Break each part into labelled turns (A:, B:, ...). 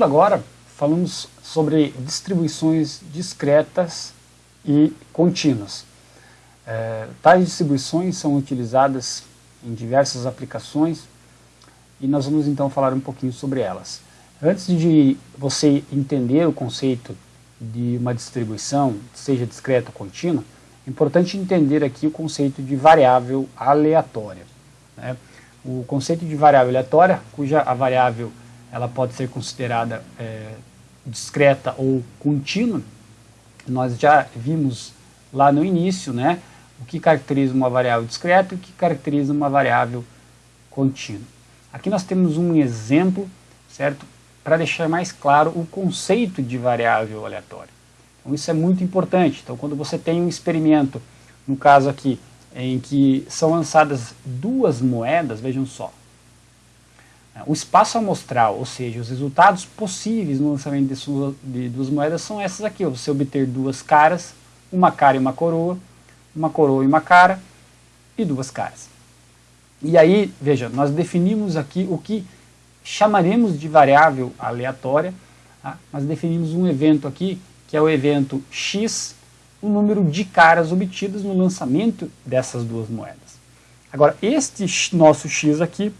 A: Seguindo agora, falamos sobre distribuições discretas e contínuas. É, tais distribuições são utilizadas em diversas aplicações e nós vamos então falar um pouquinho sobre elas. Antes de você entender o conceito de uma distribuição, seja discreta ou contínua, é importante entender aqui o conceito de variável aleatória. Né? O conceito de variável aleatória, cuja a variável ela pode ser considerada é, discreta ou contínua, nós já vimos lá no início, né, o que caracteriza uma variável discreta e o que caracteriza uma variável contínua. Aqui nós temos um exemplo, certo, para deixar mais claro o conceito de variável aleatória. Então isso é muito importante. Então quando você tem um experimento, no caso aqui, em que são lançadas duas moedas, vejam só, o espaço amostral, ou seja, os resultados possíveis no lançamento de, duas moedas são essas aqui. Você obter duas caras, uma cara e uma coroa, uma coroa e uma cara, e duas caras. E aí, veja, nós definimos aqui o que chamaremos de variável aleatória, tá? nós definimos um evento aqui, que é o evento x, o número de caras obtidas no lançamento dessas duas moedas. Agora, este nosso x aqui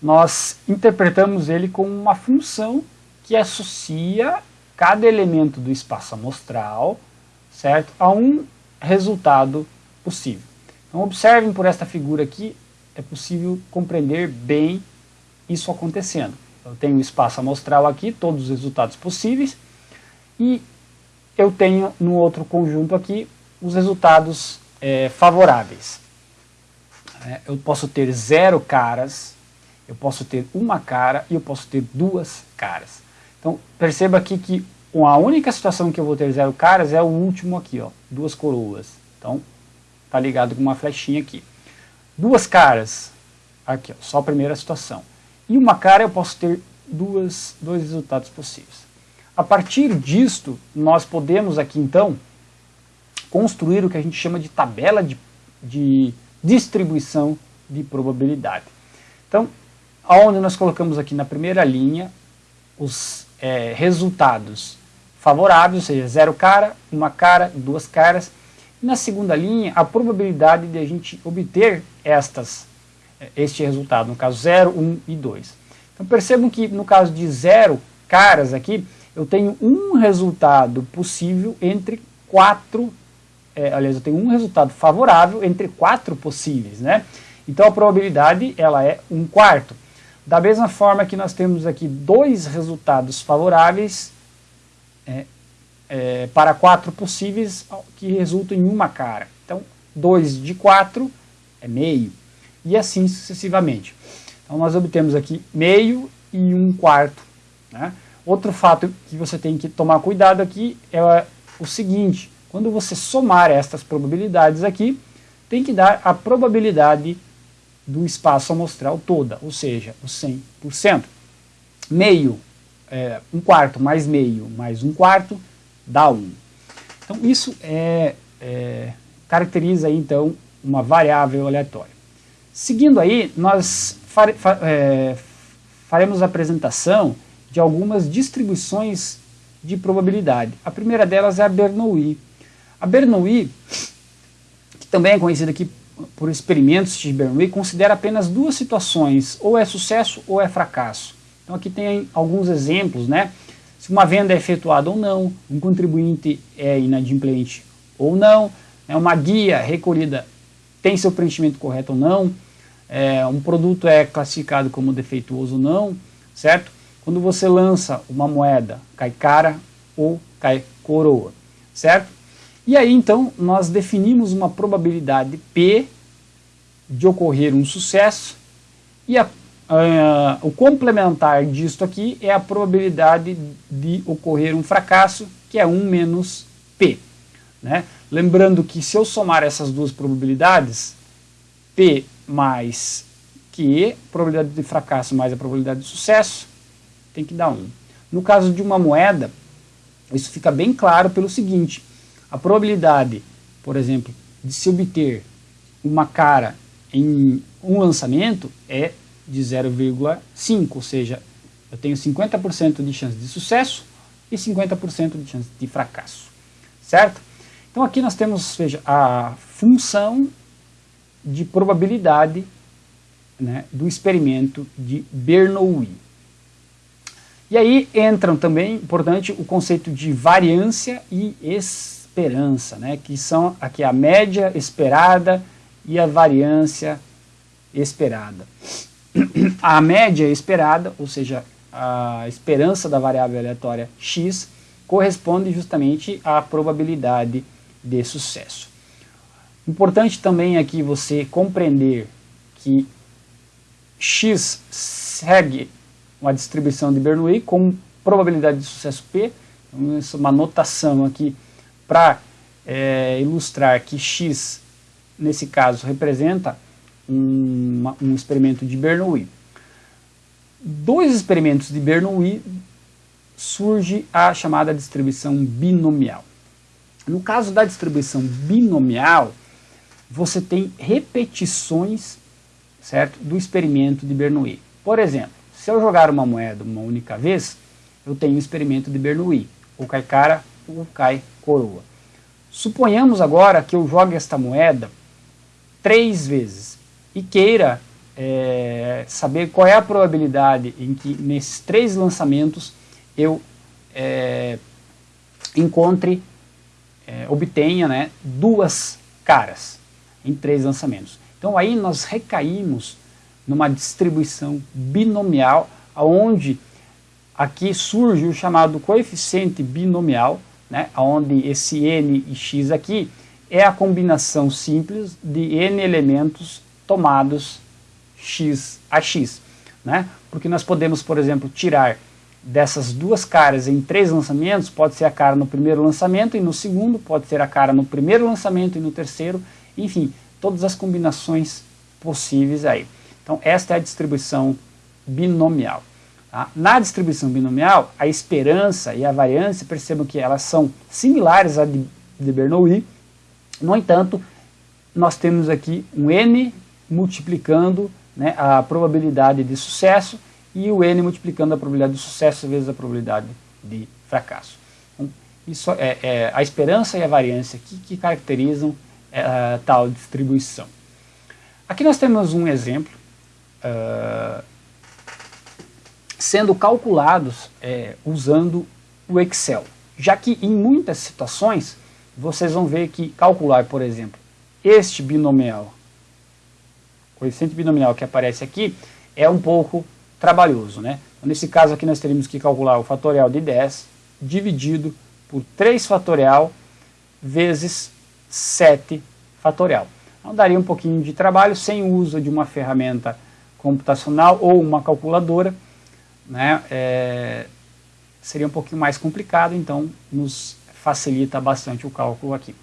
A: nós interpretamos ele como uma função que associa cada elemento do espaço amostral certo, a um resultado possível. Então observem por esta figura aqui, é possível compreender bem isso acontecendo. Eu tenho o espaço amostral aqui, todos os resultados possíveis, e eu tenho no outro conjunto aqui os resultados é, favoráveis. Eu posso ter zero caras, eu posso ter uma cara e eu posso ter duas caras. Então perceba aqui que a única situação que eu vou ter zero caras é o último aqui, ó, duas coroas. Então tá ligado com uma flechinha aqui. Duas caras, aqui ó, só a primeira situação. E uma cara eu posso ter duas, dois resultados possíveis. A partir disto, nós podemos aqui então construir o que a gente chama de tabela de, de distribuição de probabilidade. Então, onde nós colocamos aqui na primeira linha os é, resultados favoráveis, ou seja, zero cara, uma cara, duas caras. E na segunda linha, a probabilidade de a gente obter estas, é, este resultado, no caso 0, 1 um e 2. Então percebam que no caso de zero caras aqui, eu tenho um resultado possível entre quatro, é, aliás, eu tenho um resultado favorável entre quatro possíveis, né? Então a probabilidade ela é um quarto. Da mesma forma que nós temos aqui dois resultados favoráveis é, é, para quatro possíveis que resultam em uma cara. Então, 2 de 4 é meio, e assim sucessivamente. Então, nós obtemos aqui meio e um quarto. Né? Outro fato que você tem que tomar cuidado aqui é o seguinte, quando você somar estas probabilidades aqui, tem que dar a probabilidade do espaço amostral toda, ou seja, o 100%. Meio, é, um quarto mais meio mais um quarto, dá 1. Então isso é, é, caracteriza então uma variável aleatória. Seguindo aí, nós fare, fa, é, faremos a apresentação de algumas distribuições de probabilidade. A primeira delas é a Bernoulli. A Bernoulli, que também é conhecida aqui por experimentos de Bernoulli, considera apenas duas situações, ou é sucesso ou é fracasso. Então aqui tem alguns exemplos, né? Se uma venda é efetuada ou não, um contribuinte é inadimplente ou não, né? uma guia recolhida tem seu preenchimento correto ou não, é, um produto é classificado como defeituoso ou não, certo? Quando você lança uma moeda, cai cara ou cai coroa, certo? E aí então nós definimos uma probabilidade P de ocorrer um sucesso e a, a, o complementar disto aqui é a probabilidade de ocorrer um fracasso, que é 1 menos P. Né? Lembrando que se eu somar essas duas probabilidades, P mais Q, probabilidade de fracasso mais a probabilidade de sucesso, tem que dar 1. No caso de uma moeda, isso fica bem claro pelo seguinte, a probabilidade, por exemplo, de se obter uma cara em um lançamento é de 0,5, ou seja, Eu tenho 50% de chance de sucesso e 50% de chance de fracasso, certo? Então aqui nós temos, veja, a função de probabilidade né, do experimento de Bernoulli. E aí entram também, importante, o conceito de variância e esperança, né, que são aqui a média esperada e a variância esperada. A média esperada, ou seja, a esperança da variável aleatória x, corresponde justamente à probabilidade de sucesso. Importante também aqui você compreender que x segue uma distribuição de Bernoulli com probabilidade de sucesso P, então, é uma notação aqui para é, ilustrar que x, nesse caso, representa um, um experimento de Bernoulli. Dois experimentos de Bernoulli surge a chamada distribuição binomial. No caso da distribuição binomial, você tem repetições certo, do experimento de Bernoulli. Por exemplo, se eu jogar uma moeda uma única vez, eu tenho um experimento de Bernoulli, ou cai cara ou cai coroa. Suponhamos agora que eu jogue esta moeda três vezes e queira é, saber qual é a probabilidade em que nesses três lançamentos eu é, encontre, é, obtenha né, duas caras em três lançamentos. Então aí nós recaímos numa distribuição binomial, onde aqui surge o chamado coeficiente binomial, né, onde esse n e x aqui é a combinação simples de n elementos tomados x a x. Né? Porque nós podemos, por exemplo, tirar dessas duas caras em três lançamentos, pode ser a cara no primeiro lançamento e no segundo, pode ser a cara no primeiro lançamento e no terceiro, enfim, todas as combinações possíveis aí. Então esta é a distribuição binomial. Tá? Na distribuição binomial, a esperança e a variância, percebam que elas são similares à de, de Bernoulli, no entanto, nós temos aqui um n multiplicando né, a probabilidade de sucesso e o n multiplicando a probabilidade de sucesso vezes a probabilidade de fracasso. Então, isso é, é, a esperança e a variância que, que caracterizam é, tal distribuição. Aqui nós temos um exemplo uh, sendo calculados é, usando o Excel, já que em muitas situações vocês vão ver que calcular, por exemplo, este binomial, coeficiente binomial que aparece aqui, é um pouco trabalhoso. Né? Então, nesse caso aqui nós teríamos que calcular o fatorial de 10 dividido por 3 fatorial vezes 7 fatorial. Então daria um pouquinho de trabalho sem o uso de uma ferramenta computacional ou uma calculadora, né, é, seria um pouquinho mais complicado, então nos facilita bastante o cálculo aqui.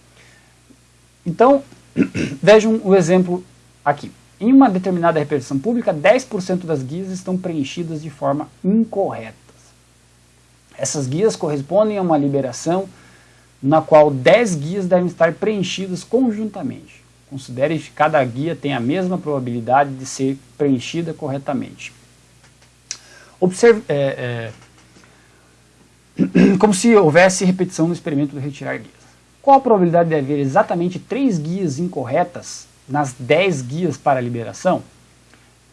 A: Então, vejam o exemplo aqui. Em uma determinada repetição pública, 10% das guias estão preenchidas de forma incorreta. Essas guias correspondem a uma liberação na qual 10 guias devem estar preenchidas conjuntamente. Considere que cada guia tem a mesma probabilidade de ser preenchida corretamente. É, é, como se houvesse repetição no experimento de retirar guias. Qual a probabilidade de haver exatamente 3 guias incorretas nas 10 guias para liberação?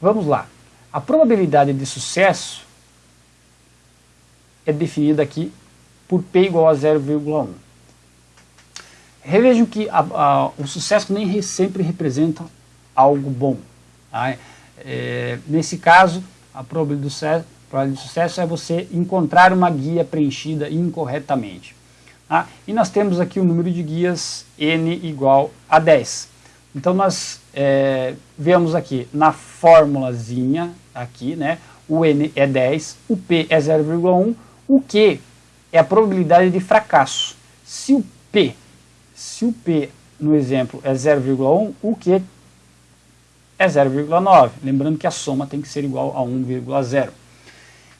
A: Vamos lá. A probabilidade de sucesso é definida aqui por P igual a 0,1. Revejam que a, a, o sucesso nem sempre representa algo bom. Tá? É, nesse caso, a probabilidade, sucesso, probabilidade de sucesso é você encontrar uma guia preenchida incorretamente. Tá? E nós temos aqui o número de guias n igual a 10. Então nós é, vemos aqui na formulazinha, aqui, né, o n é 10, o p é 0,1, o q é a probabilidade de fracasso. Se o p se o P no exemplo é 0,1, o Q é 0,9. Lembrando que a soma tem que ser igual a 1,0.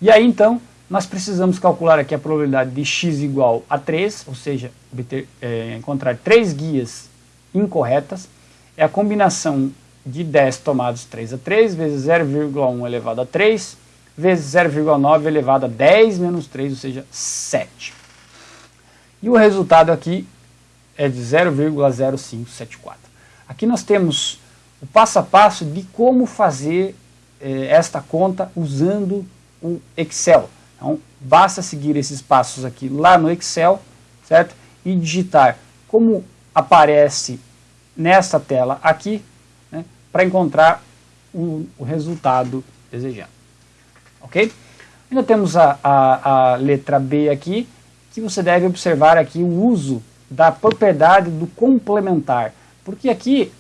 A: E aí então nós precisamos calcular aqui a probabilidade de x igual a 3, ou seja, obter, é, encontrar três guias incorretas. É a combinação de 10 tomados 3 a 3 vezes 0,1 elevado a 3 vezes 0,9 elevado a 10 menos 3, ou seja, 7. E o resultado aqui é de 0,0574. Aqui nós temos o passo a passo de como fazer eh, esta conta usando o Excel. Então, basta seguir esses passos aqui lá no Excel, certo? E digitar como aparece nesta tela aqui, né, para encontrar o, o, resultado desejado. Ok? Ainda temos a, a, a letra B aqui, que você deve observar aqui o uso da propriedade do complementar. Porque aqui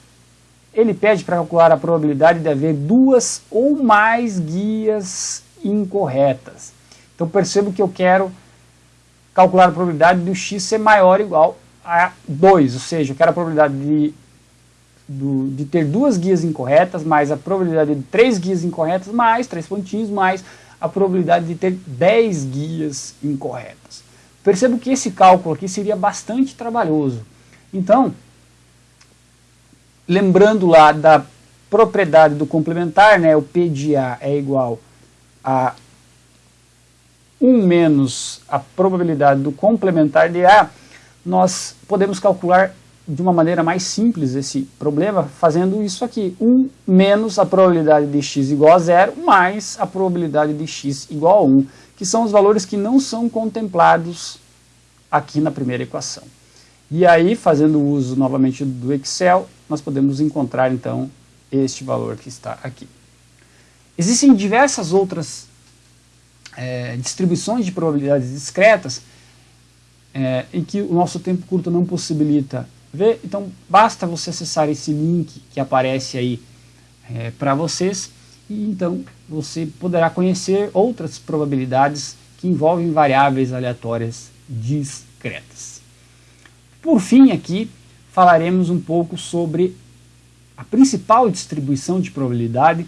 A: ele pede para calcular a probabilidade de haver duas ou mais guias incorretas. Então percebo que eu quero calcular a probabilidade do x ser maior ou igual a 2, ou seja, eu quero a probabilidade de, do, de ter duas guias incorretas, mais a probabilidade de três guias incorretas, mais três pontinhos, mais a probabilidade de ter 10 guias incorretas. Percebo que esse cálculo aqui seria bastante trabalhoso. Então, lembrando lá da propriedade do complementar, né, o P de A é igual a 1 menos a probabilidade do complementar de A, nós podemos calcular de uma maneira mais simples esse problema, fazendo isso aqui, 1 menos a probabilidade de x igual a zero, mais a probabilidade de x igual a 1, que são os valores que não são contemplados aqui na primeira equação. E aí, fazendo uso novamente do Excel, nós podemos encontrar então este valor que está aqui. Existem diversas outras é, distribuições de probabilidades discretas é, em que o nosso tempo curto não possibilita ver, então basta você acessar esse link que aparece aí é, para vocês e então você poderá conhecer outras probabilidades que envolvem variáveis aleatórias discretas. Por fim aqui falaremos um pouco sobre a principal distribuição de probabilidade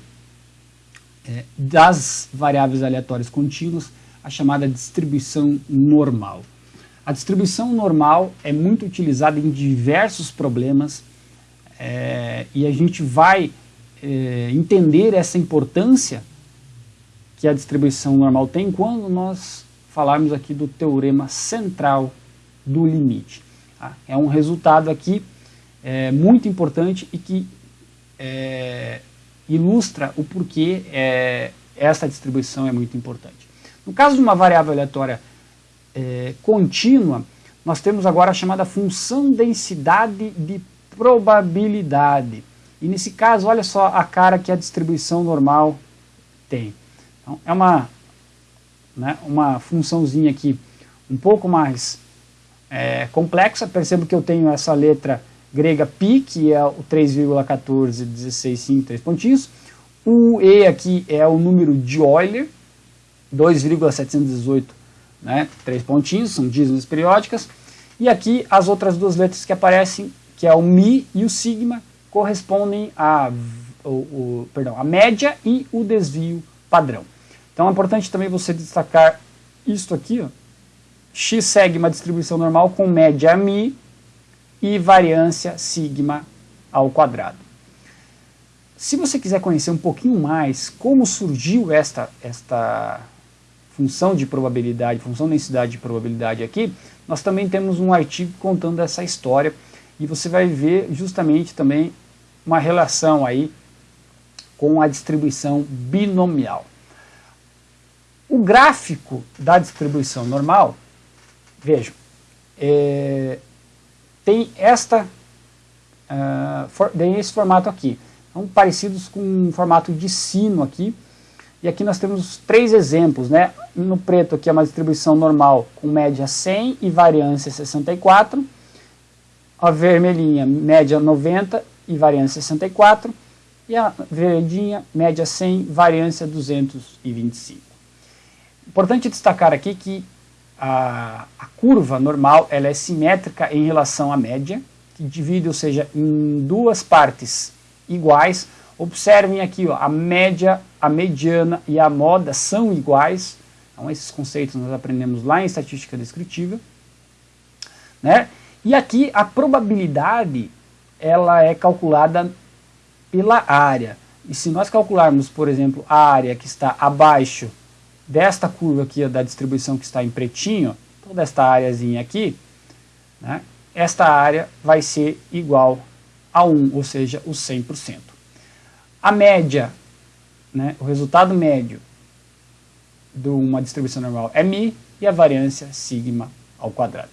A: é, das variáveis aleatórias contínuas, a chamada distribuição normal. A distribuição normal é muito utilizada em diversos problemas é, e a gente vai é, entender essa importância que a distribuição normal tem quando nós falarmos aqui do teorema central do limite. Tá? É um resultado aqui é, muito importante e que é, ilustra o porquê é, essa distribuição é muito importante. No caso de uma variável aleatória é, contínua, nós temos agora a chamada função densidade de probabilidade. E nesse caso, olha só a cara que a distribuição normal tem. Então, é uma, né, uma funçãozinha aqui um pouco mais é, complexa. Percebo que eu tenho essa letra grega π, que é o 3,141653 3 pontinhos. O E aqui é o número de Euler, 2,718, né, 3 pontinhos, são dízimas periódicas. E aqui as outras duas letras que aparecem, que é o Mi e o Sigma, correspondem a, o, o, perdão, a média e o desvio padrão. Então é importante também você destacar isto aqui, ó. X segue uma distribuição normal com média Mi e variância sigma ao quadrado. Se você quiser conhecer um pouquinho mais como surgiu esta, esta função de probabilidade, função densidade de probabilidade aqui, nós também temos um artigo contando essa história e você vai ver justamente também uma relação aí com a distribuição binomial. O gráfico da distribuição normal, vejam, é, tem esta uh, for, tem esse formato aqui. São parecidos com um formato de sino aqui. E aqui nós temos três exemplos, né? No preto aqui é uma distribuição normal com média 100 e variância 64. A vermelhinha, média 90 e variância 64. E a verdinha, média 100, variância 225. Importante destacar aqui que a, a curva normal ela é simétrica em relação à média, que divide, ou seja, em duas partes iguais. Observem aqui, ó, a média, a mediana e a moda são iguais. Então, esses conceitos nós aprendemos lá em estatística descritiva. Né? E aqui a probabilidade ela é calculada pela área. E se nós calcularmos, por exemplo, a área que está abaixo desta curva aqui, da distribuição que está em pretinho, toda esta áreazinha aqui, né, esta área vai ser igual a 1, ou seja, o 100%. A média, né, o resultado médio de uma distribuição normal é μ e a variância sigma ao quadrado.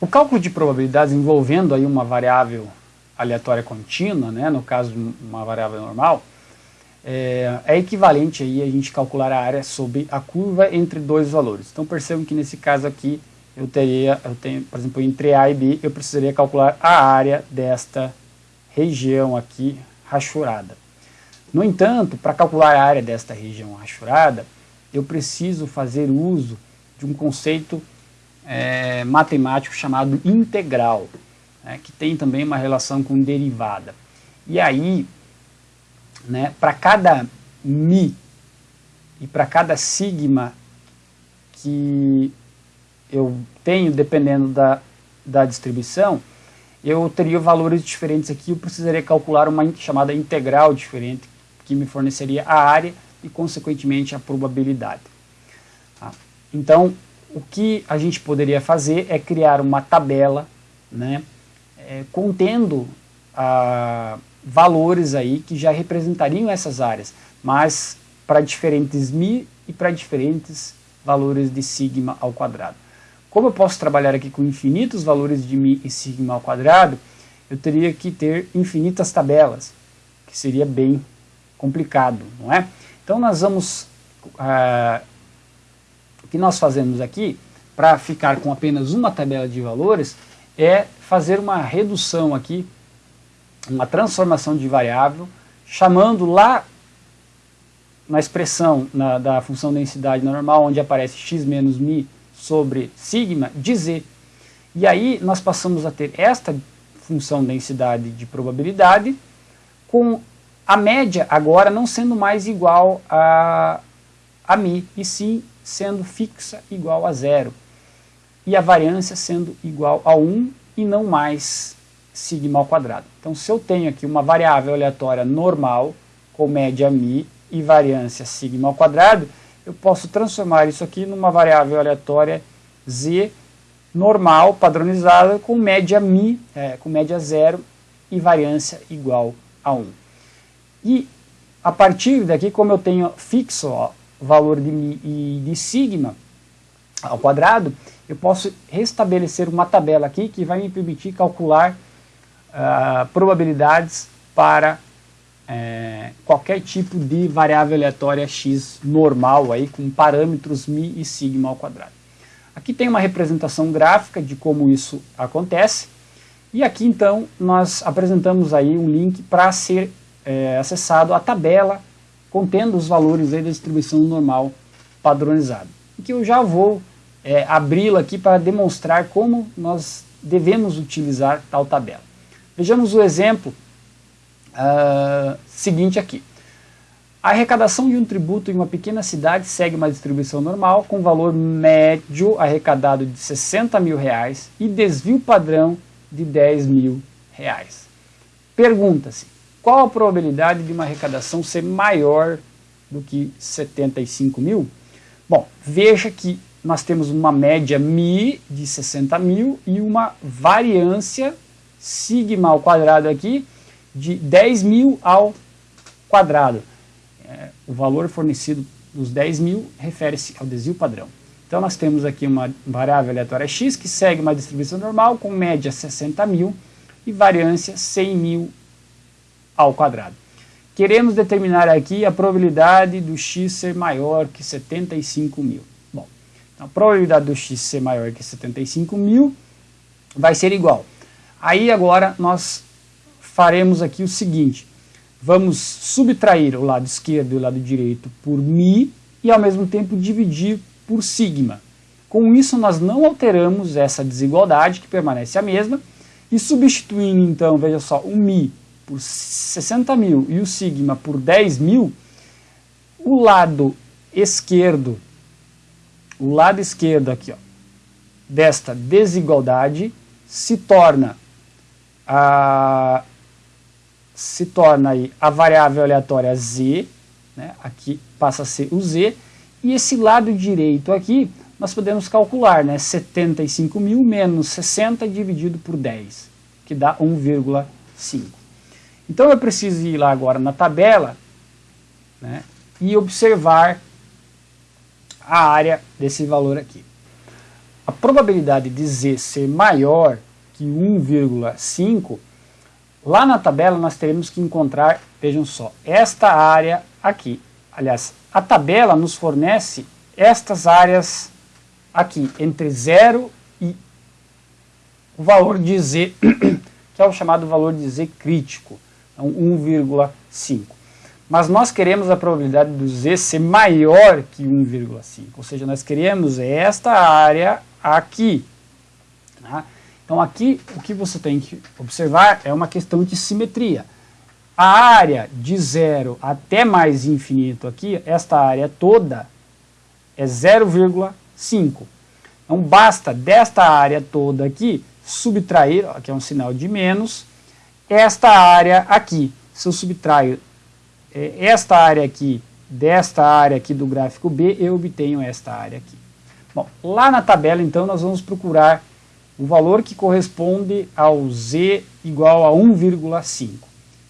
A: O cálculo de probabilidades envolvendo aí uma variável aleatória contínua, né, no caso uma variável normal, é, é, equivalente aí a gente calcular a área sobre a curva entre dois valores. Então percebam que nesse caso aqui eu teria, eu tenho, por exemplo, entre A e B, eu precisaria calcular a área desta região aqui rachurada. No entanto, para calcular a área desta região rachurada, eu preciso fazer uso de um conceito é, matemático chamado integral, né, que tem também uma relação com derivada. E aí, né, para cada mi e para cada sigma que eu tenho, dependendo da, da distribuição, eu teria valores diferentes aqui, eu precisaria calcular uma chamada integral diferente, que me forneceria a área e, consequentemente, a probabilidade. Tá? Então, o que a gente poderia fazer é criar uma tabela né, é, contendo a, valores aí que já representariam essas áreas, mas para diferentes mi e para diferentes valores de sigma ao quadrado. Como eu posso trabalhar aqui com infinitos valores de mi e sigma ao quadrado, eu teria que ter infinitas tabelas, que seria bem complicado, não é? Então nós vamos, ah, o que nós fazemos aqui, para ficar com apenas uma tabela de valores, é fazer uma redução aqui, uma transformação de variável, chamando lá na expressão na, da função densidade normal, onde aparece x menos mi, sobre sigma de z. E aí nós passamos a ter esta função densidade de probabilidade com a média agora não sendo mais igual a, a mi, e sim sendo fixa igual a zero. E a variância sendo igual a 1 e não mais sigma ao quadrado. Então se eu tenho aqui uma variável aleatória normal com média mi e variância sigma ao quadrado, eu posso transformar isso aqui numa variável aleatória z normal, padronizada, com média mi, é, com média zero e variância igual a 1. E a partir daqui, como eu tenho fixo o valor de mi e de sigma ao quadrado, eu posso restabelecer uma tabela aqui que vai me permitir calcular uh, probabilidades para é, qualquer tipo de variável aleatória x normal aí com parâmetros mi e sigma ao quadrado. Aqui tem uma representação gráfica de como isso acontece e aqui então nós apresentamos aí um link para ser é, acessado a tabela contendo os valores aí da distribuição normal padronizada. Que eu já vou é, abri-la aqui para demonstrar como nós devemos utilizar tal tabela. Vejamos o exemplo uh, seguinte aqui. A arrecadação de um tributo em uma pequena cidade segue uma distribuição normal com valor médio arrecadado de 60 mil reais e desvio padrão de 10 mil reais. Pergunta-se, qual a probabilidade de uma arrecadação ser maior do que 75 mil? Bom, veja que nós temos uma média mi de 60 mil e uma variância sigma ao quadrado aqui de 10 mil ao quadrado. É, o valor fornecido dos 10 mil refere-se ao desvio padrão. Então nós temos aqui uma variável aleatória x que segue uma distribuição normal com média 60 mil e variância 100 mil ao quadrado. Queremos determinar aqui a probabilidade do x ser maior que 75 mil. Bom, então a probabilidade do x ser maior que 75 mil vai ser igual. Aí agora nós faremos aqui o seguinte, vamos subtrair o lado esquerdo e o lado direito por mi e ao mesmo tempo dividir por sigma. Com isso nós não alteramos essa desigualdade que permanece a mesma e substituindo então, veja só, o mi por 60 mil e o sigma por 10 mil, o lado esquerdo, o lado esquerdo aqui, ó, desta desigualdade se torna a se torna aí a variável aleatória z, né? aqui passa a ser o z, e esse lado direito aqui nós podemos calcular, né? 75 mil menos 60 dividido por 10, que dá 1,5. Então eu preciso ir lá agora na tabela né? e observar a área desse valor aqui. A probabilidade de z ser maior que 1,5, lá na tabela nós teremos que encontrar, vejam só, esta área aqui. Aliás, a tabela nos fornece estas áreas aqui, entre 0 e o valor de z, que é o chamado valor de z crítico, então 1,5. Mas nós queremos a probabilidade do z ser maior que 1,5, ou seja, nós queremos esta área aqui. Tá? Então aqui o que você tem que observar é uma questão de simetria. A área de zero até mais infinito aqui, esta área toda, é 0,5. Então basta desta área toda aqui subtrair, aqui é um sinal de menos, esta área aqui. Se eu subtraio é, esta área aqui desta área aqui do gráfico B, eu obtenho esta área aqui. Bom, lá na tabela então nós vamos procurar o valor que corresponde ao z igual a 1,5.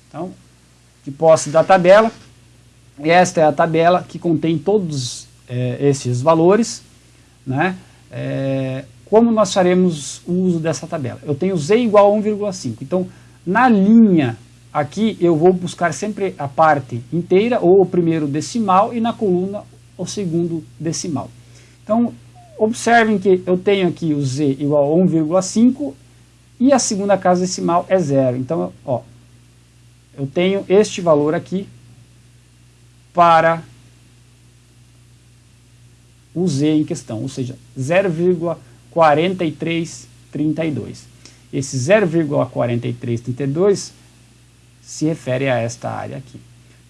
A: Então, de posse da tabela, esta é a tabela que contém todos é, esses valores, né? É, como nós faremos o uso dessa tabela? Eu tenho z igual a 1,5, então na linha aqui eu vou buscar sempre a parte inteira ou o primeiro decimal e na coluna o segundo decimal. Então observem que eu tenho aqui o z igual a 1,5 e a segunda casa decimal é zero. Então, ó, eu tenho este valor aqui para o z em questão, ou seja, 0,4332. Esse 0,4332 se refere a esta área aqui.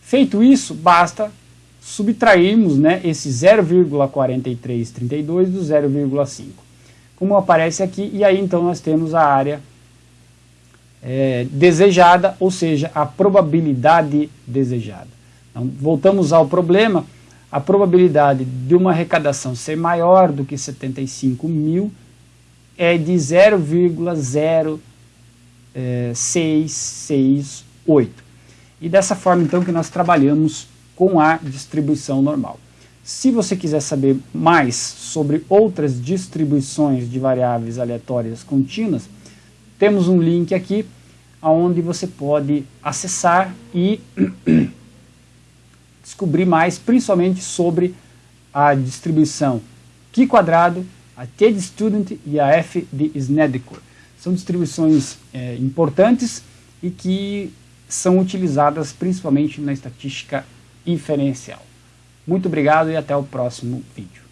A: Feito isso, basta subtrairmos né, esse 0,4332 do 0,5. Como aparece aqui, e aí então nós temos a área é, desejada, ou seja, a probabilidade desejada. Então, voltamos ao problema, a probabilidade de uma arrecadação ser maior do que 75 mil é de 0,0668. E dessa forma então que nós trabalhamos com a distribuição normal. Se você quiser saber mais sobre outras distribuições de variáveis aleatórias contínuas, temos um link aqui onde você pode acessar e descobrir mais, principalmente sobre a distribuição Q quadrado, a T de Student e a F de Snedeker. São distribuições é, importantes e que são utilizadas principalmente na estatística inferencial. Muito obrigado e até o próximo vídeo.